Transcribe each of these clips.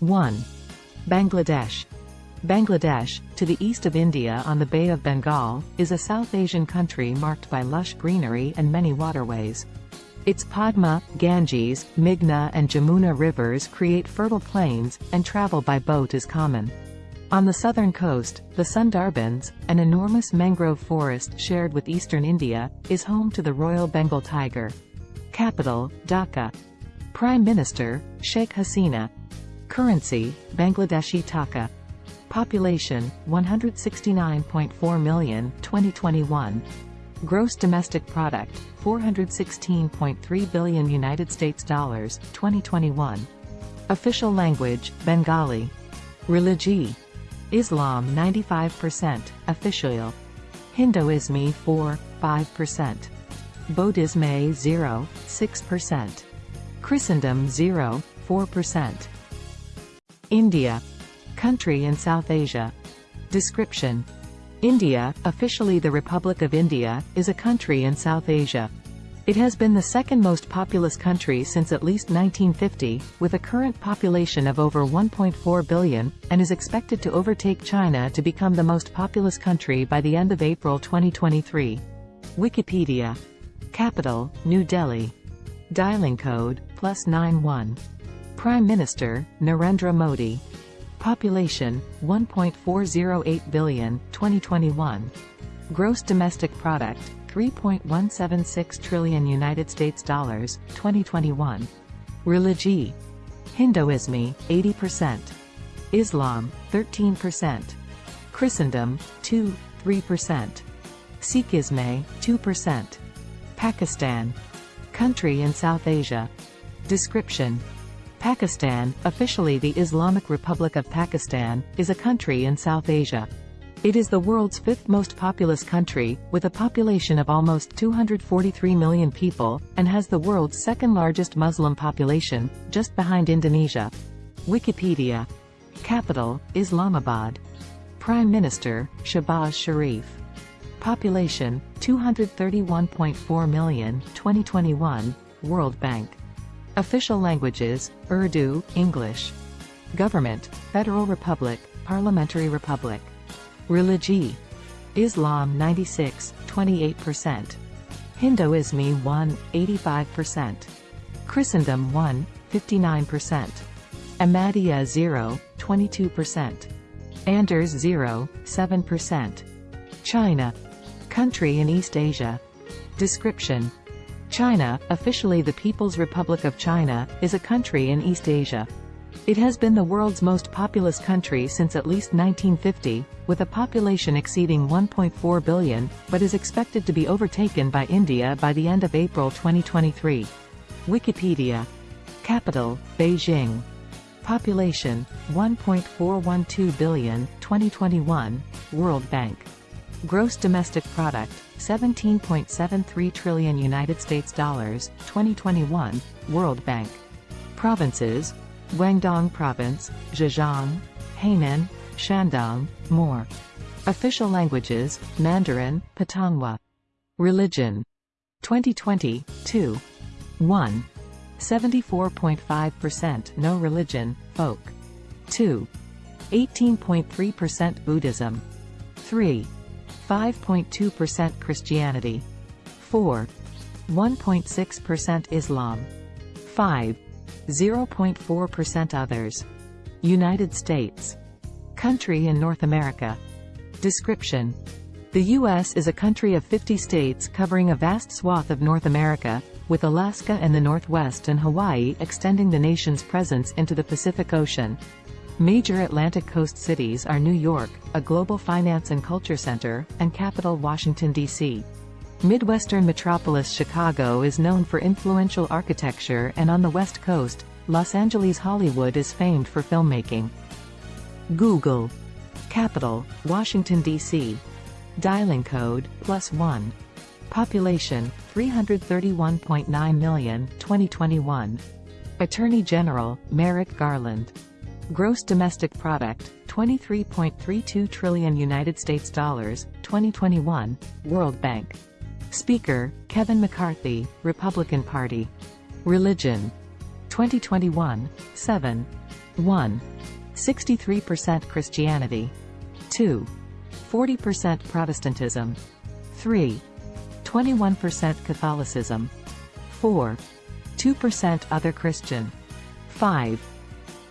1. Bangladesh. Bangladesh, to the east of India on the Bay of Bengal, is a South Asian country marked by lush greenery and many waterways. Its Padma, Ganges, Meghna and Jamuna rivers create fertile plains, and travel by boat is common. On the southern coast, the Sundarbans, an enormous mangrove forest shared with eastern India, is home to the Royal Bengal tiger. Capital, Dhaka. Prime Minister, Sheikh Hasina. Currency, Bangladeshi Taka. Population, 169.4 million, 2021. Gross domestic product, 416.3 billion United States dollars, 2021. Official language, Bengali. Religion. Islam 95%, official. Hinduism 4, 5%. Buddhism 0, 6%. Christendom 0, 4%. India. Country in South Asia. Description. India, officially the Republic of India, is a country in South Asia. It has been the second most populous country since at least 1950, with a current population of over 1.4 billion, and is expected to overtake China to become the most populous country by the end of April 2023. Wikipedia. Capital, New Delhi. Dialing code, plus 91. Prime Minister, Narendra Modi. Population, 1.408 billion, 2021. Gross domestic product, 3.176 trillion United States dollars, 2021. Religion. Hinduism, 80%. Islam, 13%. Christendom, 2, 3%. Sikhism, 2%. Pakistan. Country in South Asia. Description. Pakistan, officially the Islamic Republic of Pakistan, is a country in South Asia. It is the world's fifth most populous country, with a population of almost 243 million people, and has the world's second largest Muslim population, just behind Indonesia. Wikipedia. Capital, Islamabad. Prime Minister, Shehbaz Sharif. Population, 231.4 million, 2021, World Bank. Official languages, Urdu, English. Government, Federal Republic, Parliamentary Republic. Religion. Islam 96, 28%. Hinduism 1, 85%. Christendom 1, 59%. Ahmadiyya 0, 22%. Anders 0, 7%. China. Country in East Asia. Description. China, officially the People's Republic of China, is a country in East Asia. It has been the world's most populous country since at least 1950, with a population exceeding 1.4 billion, but is expected to be overtaken by India by the end of April 2023. Wikipedia. Capital, Beijing. Population, 1.412 billion, 2021, World Bank. Gross domestic product, 17.73 trillion United States dollars, 2021, World Bank. Provinces, Guangdong Province, Zhejiang, Hainan, Shandong, more. Official languages, Mandarin, Putonghua. Religion. 2020, 2. 1. 74.5% no religion, folk. 2. 18.3% Buddhism. 3. 5.2% Christianity. 4. 1.6% Islam. 5. 0.4% others. United States. Country in North America. Description. The U.S. is a country of 50 states covering a vast swath of North America, with Alaska and the Northwest and Hawaii extending the nation's presence into the Pacific Ocean. Major Atlantic coast cities are New York, a global finance and culture center, and capital Washington, D.C. Midwestern metropolis Chicago is known for influential architecture and on the West Coast, Los Angeles Hollywood is famed for filmmaking. Google. Capital, Washington, D.C. Dialing code, plus 1. Population, 331.9 million, 2021. Attorney General, Merrick Garland. Gross domestic product, 23.32 trillion United States dollars, 2021, World Bank. Speaker, Kevin McCarthy, Republican Party. Religion. 2021, 7. 1. 63% Christianity. 2. 40% Protestantism. 3. 21% Catholicism. 4. 2% Other Christian. 5.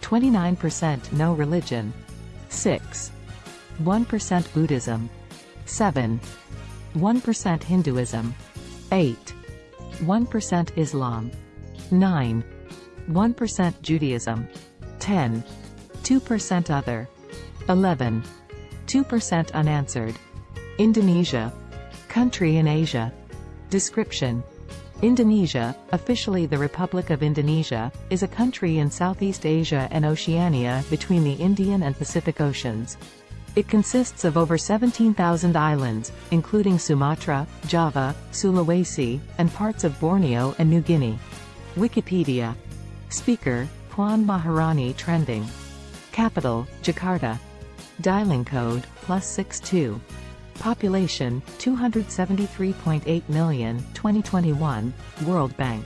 29% No religion. 6. 1% Buddhism. 7. 1% Hinduism. 8. 1% Islam. 9. 1% Judaism. 10. 2% Other. 11. 2% Unanswered. Indonesia. Country in Asia. Description. Indonesia, officially the Republic of Indonesia, is a country in Southeast Asia and Oceania between the Indian and Pacific Oceans. It consists of over 17,000 islands, including Sumatra, Java, Sulawesi, and parts of Borneo and New Guinea. Wikipedia. Speaker, Puan Maharani Trending. Capital, Jakarta. Dialing code, plus 62. Population, 273.8 million, 2021, World Bank.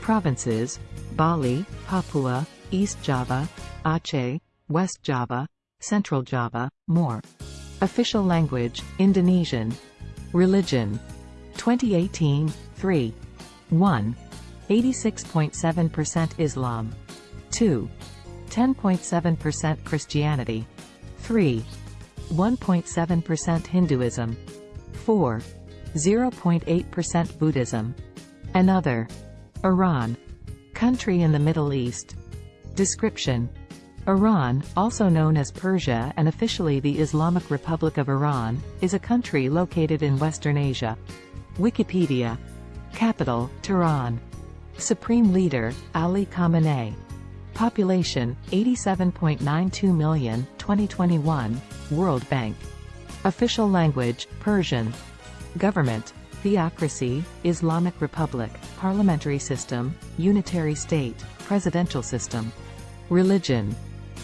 Provinces, Bali, Papua, East Java, Aceh, West Java, Central Java, more. Official language, Indonesian. Religion. 2018, 3. 1. 86.7% Islam. 2. 10.7% Christianity. 3. 1.7% Hinduism. 4. 0.8% Buddhism. Another. Iran. Country in the Middle East. Description. Iran, also known as Persia and officially the Islamic Republic of Iran, is a country located in Western Asia. Wikipedia. Capital, Tehran. Supreme Leader, Ali Khamenei. Population, 87.92 million, 2021, World Bank. Official language, Persian. Government, Theocracy, Islamic Republic, Parliamentary System, Unitary State, Presidential System. Religion,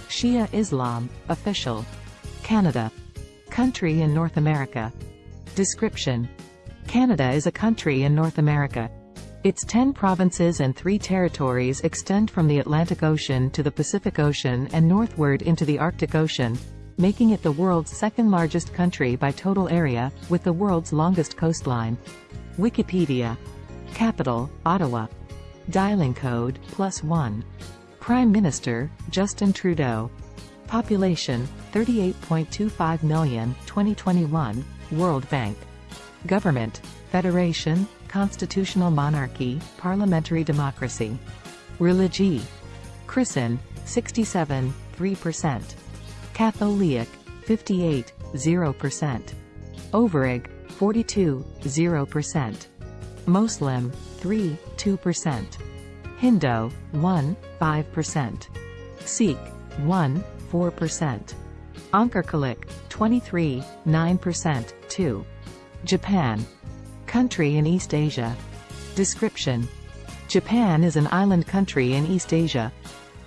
Shia Islam, official. Canada. Country in North America. Description. Canada is a country in North America. Its 10 provinces and 3 territories extend from the Atlantic Ocean to the Pacific Ocean and northward into the Arctic Ocean, making it the world's second largest country by total area, with the world's longest coastline. Wikipedia. Capital, Ottawa. Dialing code, plus 1. Prime Minister, Justin Trudeau. Population, 38.25 million, 2021, World Bank. Government, Federation, Constitutional Monarchy, Parliamentary Democracy. Religie. Christian, 67, 3%. Catholic, 58, 0%. Overig, 42, 0%. Muslim, 3, 2%. Hindu, 1, 5%. Sikh, 1, 4%. Ankarkalik, 23, 9%, 2. Japan. Country in East Asia. Description. Japan is an island country in East Asia.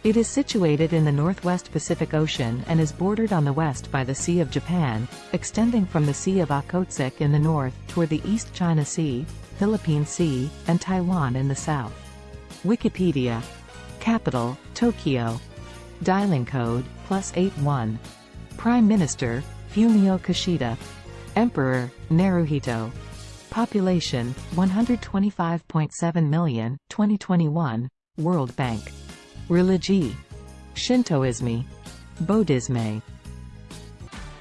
It is situated in the northwest Pacific Ocean and is bordered on the west by the Sea of Japan, extending from the Sea of Okhotsk in the north toward the East China Sea, Philippine Sea, and Taiwan in the south. Wikipedia. Capital, Tokyo. Dialing code, plus 81. Prime Minister, Fumio Kishida. Emperor, Naruhito. Population, 125.7 million, 2021, World Bank. Religie. Shintoism. Buddhism.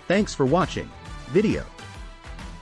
Thanks for watching. Video.